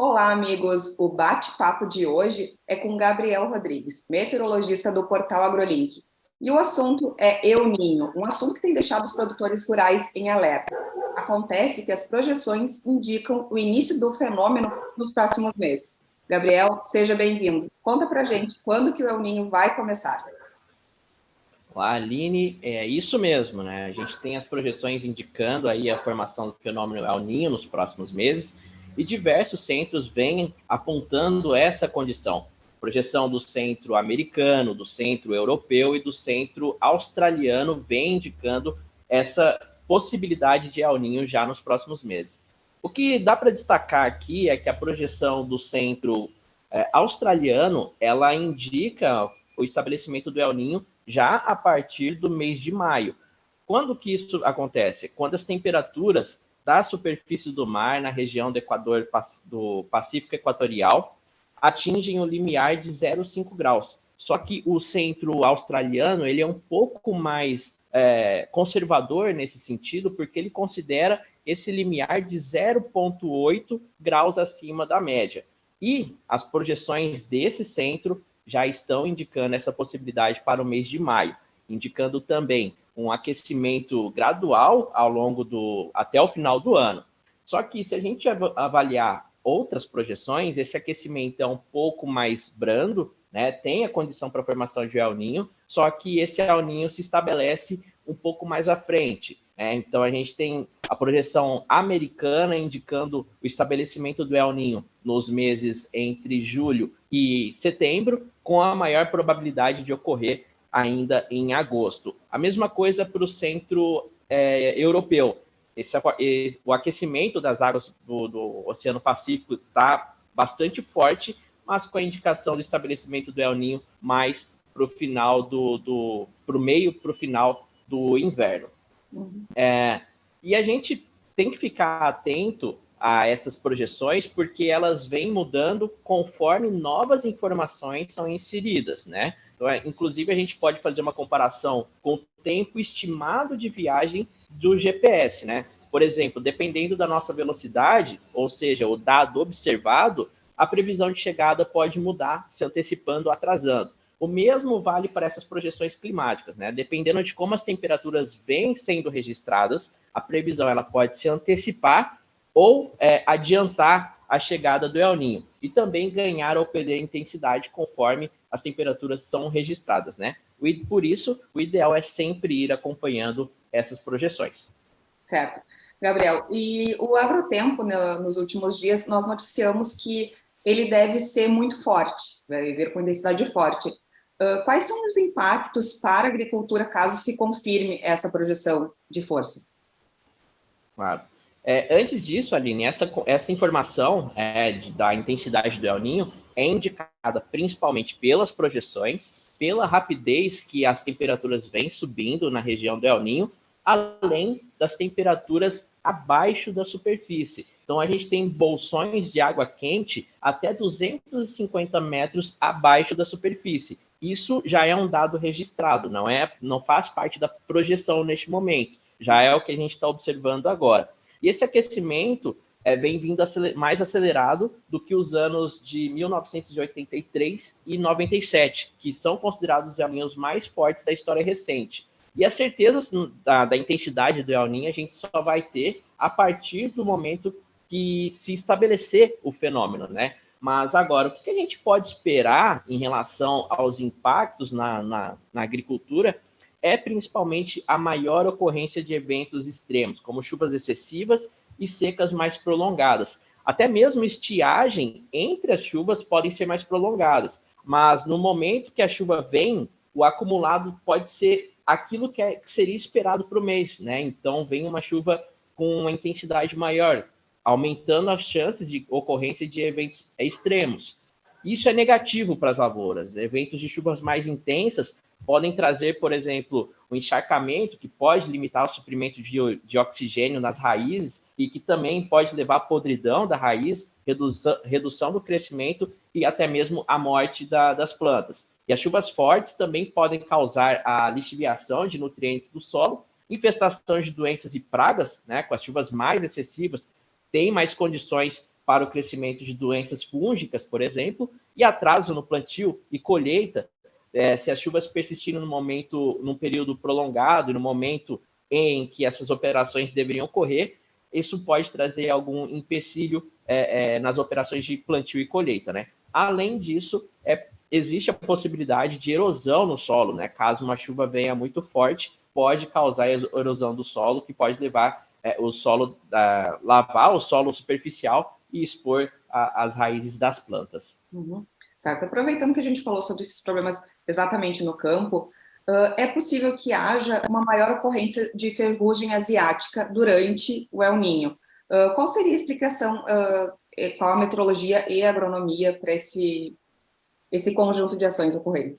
Olá, amigos! O bate-papo de hoje é com Gabriel Rodrigues, meteorologista do portal AgroLink. E o assunto é El Ninho, um assunto que tem deixado os produtores rurais em alerta. Acontece que as projeções indicam o início do fenômeno nos próximos meses. Gabriel, seja bem-vindo. Conta pra gente quando que o El Ninho vai começar. Olá, Aline, é isso mesmo, né? A gente tem as projeções indicando aí a formação do fenômeno El Ninho nos próximos meses, e diversos centros vêm apontando essa condição. Projeção do centro americano, do centro europeu e do centro australiano vem indicando essa possibilidade de El Ninho já nos próximos meses. O que dá para destacar aqui é que a projeção do centro é, australiano, ela indica o estabelecimento do El Ninho já a partir do mês de maio. Quando que isso acontece? Quando as temperaturas da superfície do mar na região do Equador do Pacífico Equatorial atingem o limiar de 0,5 graus. Só que o centro australiano ele é um pouco mais é, conservador nesse sentido, porque ele considera esse limiar de 0,8 graus acima da média. E as projeções desse centro já estão indicando essa possibilidade para o mês de maio, indicando também um aquecimento gradual ao longo do até o final do ano. Só que se a gente avaliar outras projeções, esse aquecimento é um pouco mais brando, né? Tem a condição para a formação de El Ninho, só que esse El Ninho se estabelece um pouco mais à frente. Né? Então a gente tem a projeção americana indicando o estabelecimento do El Ninho nos meses entre julho e setembro, com a maior probabilidade de ocorrer ainda em agosto. A mesma coisa para o centro é, europeu. Esse, o aquecimento das águas do, do Oceano Pacífico está bastante forte, mas com a indicação do estabelecimento do El Ninho mais para o final do, do para o meio para o final do inverno. Uhum. É, e a gente tem que ficar atento a essas projeções, porque elas vêm mudando conforme novas informações são inseridas, né? É, inclusive, a gente pode fazer uma comparação com o tempo estimado de viagem do GPS, né? Por exemplo, dependendo da nossa velocidade, ou seja, o dado observado, a previsão de chegada pode mudar, se antecipando ou atrasando. O mesmo vale para essas projeções climáticas, né? Dependendo de como as temperaturas vêm sendo registradas, a previsão ela pode se antecipar ou é, adiantar a chegada do El Ninho e também ganhar ou perder intensidade conforme as temperaturas são registradas, né? Por isso, o ideal é sempre ir acompanhando essas projeções. Certo. Gabriel, e o agrotempo, né, nos últimos dias, nós noticiamos que ele deve ser muito forte, vai vir com intensidade forte. Uh, quais são os impactos para a agricultura caso se confirme essa projeção de força? Claro. É, antes disso, Aline, essa, essa informação é, da intensidade do El Ninho é indicada principalmente pelas projeções, pela rapidez que as temperaturas vêm subindo na região do El Ninho, além das temperaturas abaixo da superfície. Então, a gente tem bolsões de água quente até 250 metros abaixo da superfície. Isso já é um dado registrado, não é, não faz parte da projeção neste momento. Já é o que a gente está observando agora. E esse aquecimento é, vem vindo mais acelerado do que os anos de 1983 e 97, que são considerados os El mais fortes da história recente. E a certeza da, da intensidade do El Ninho a gente só vai ter a partir do momento que se estabelecer o fenômeno, né? Mas agora, o que a gente pode esperar em relação aos impactos na, na, na agricultura é principalmente a maior ocorrência de eventos extremos, como chuvas excessivas e secas mais prolongadas. Até mesmo estiagem entre as chuvas podem ser mais prolongadas, mas no momento que a chuva vem, o acumulado pode ser aquilo que, é, que seria esperado para o mês, né? Então vem uma chuva com uma intensidade maior, aumentando as chances de ocorrência de eventos extremos. Isso é negativo para as lavouras. Eventos de chuvas mais intensas podem trazer, por exemplo, o encharcamento, que pode limitar o suprimento de, de, oxigênio nas raízes e que também pode levar à podridão da raiz, redução, redução do crescimento e até mesmo a morte da, das plantas. E as chuvas fortes também podem causar a lixiviação de nutrientes do solo, infestação de doenças e pragas, né, com as chuvas mais excessivas, tem mais condições para o crescimento de doenças fúngicas, por exemplo, e atraso no plantio e colheita, é, se as chuvas persistirem no momento, num período prolongado, no momento em que essas operações deveriam ocorrer, isso pode trazer algum empecilho é, é, nas operações de plantio e colheita, né? Além disso, é, existe a possibilidade de erosão no solo, né? Caso uma chuva venha muito forte, pode causar erosão do solo, que pode levar é, o solo, a, lavar o solo superficial e expor a, as raízes das plantas. Uhum. Certo. Aproveitando que a gente falou sobre esses problemas exatamente no campo, uh, é possível que haja uma maior ocorrência de ferrugem asiática durante o El Ninho. Uh, qual seria a explicação, uh, qual a meteorologia e a agronomia para esse, esse conjunto de ações ocorrendo?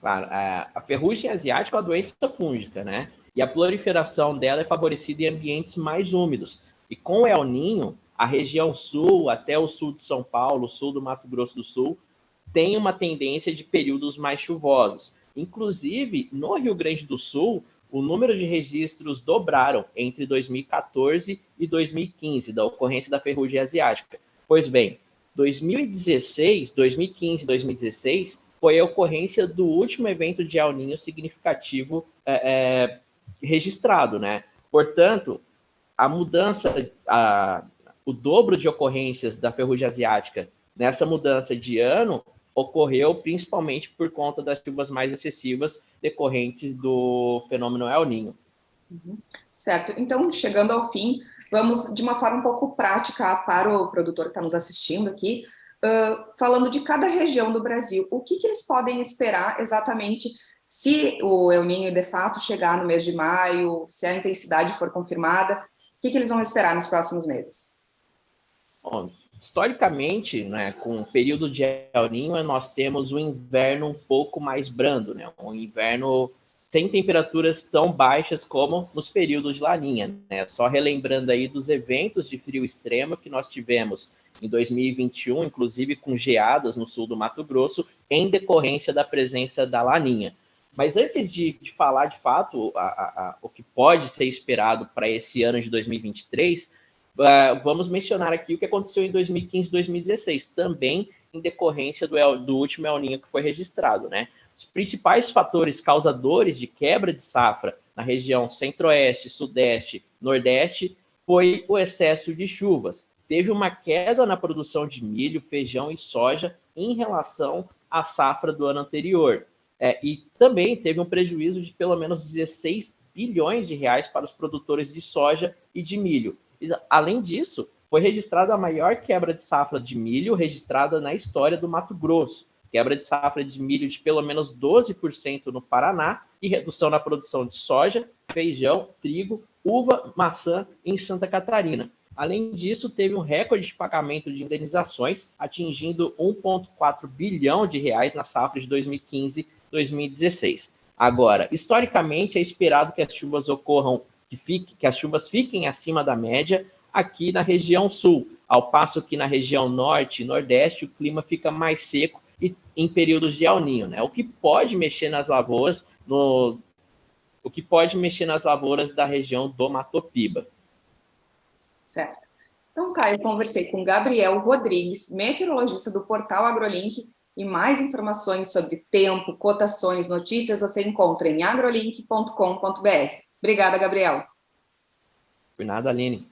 Claro, a ferrugem asiática é uma doença fúngica, né? E a proliferação dela é favorecida em ambientes mais úmidos. E com o El Ninho, a região sul, até o sul de São Paulo, sul do Mato Grosso do Sul, tem uma tendência de períodos mais chuvosos. Inclusive, no Rio Grande do Sul, o número de registros dobraram entre 2014 e 2015 da ocorrência da ferrugem asiática. Pois bem, 2016, 2015 2016 foi a ocorrência do último evento de El Niño significativo é, é, registrado, né? Portanto, a mudança, a, o dobro de ocorrências da ferrugem asiática nessa mudança de ano ocorreu principalmente por conta das chuvas mais excessivas decorrentes do fenômeno El Ninho. Uhum. Certo. Então, chegando ao fim, vamos de uma forma um pouco prática para o produtor que está nos assistindo aqui, uh, falando de cada região do Brasil. O que, que eles podem esperar exatamente se o El Ninho de fato chegar no mês de maio, se a intensidade for confirmada, o que, que eles vão esperar nos próximos meses? Bom, historicamente, né, com o período de El Niño, nós temos um inverno um pouco mais brando, né, um inverno sem temperaturas tão baixas como nos períodos de Laninha. Né? Só relembrando aí dos eventos de frio extremo que nós tivemos em 2021, inclusive com geadas no sul do Mato Grosso, em decorrência da presença da Laninha. Mas antes de, de falar de fato a, a, a, o que pode ser esperado para esse ano de 2023, Uh, vamos mencionar aqui o que aconteceu em 2015 e 2016, também em decorrência do, El, do último El Ninho que foi registrado, né? Os principais fatores causadores de quebra de safra na região centro-oeste, sudeste, nordeste foi o excesso de chuvas. Teve uma queda na produção de milho, feijão e soja em relação à safra do ano anterior. É, e também teve um prejuízo de pelo menos 16 bilhões de reais para os produtores de soja e de milho, Além disso, foi registrada a maior quebra de safra de milho registrada na história do Mato Grosso. Quebra de safra de milho de pelo menos 12% no Paraná e redução na produção de soja, feijão, trigo, uva, maçã em Santa Catarina. Além disso, teve um recorde de pagamento de indenizações, atingindo 1,4 bilhão de reais na safra de 2015-2016. Agora, historicamente, é esperado que as chuvas ocorram que, fique, que as chuvas fiquem acima da média aqui na região sul, ao passo que na região norte e nordeste o clima fica mais seco e em períodos de El Ninho, né? O que pode mexer nas lavouras no o que pode mexer nas lavouras da região do Matopiba. Certo. Então tá, eu conversei com Gabriel Rodrigues, meteorologista do portal AgroLink, e mais informações sobre tempo, cotações, notícias você encontra em agrolink.com.br. Obrigada, Gabriel. Por nada, Aline.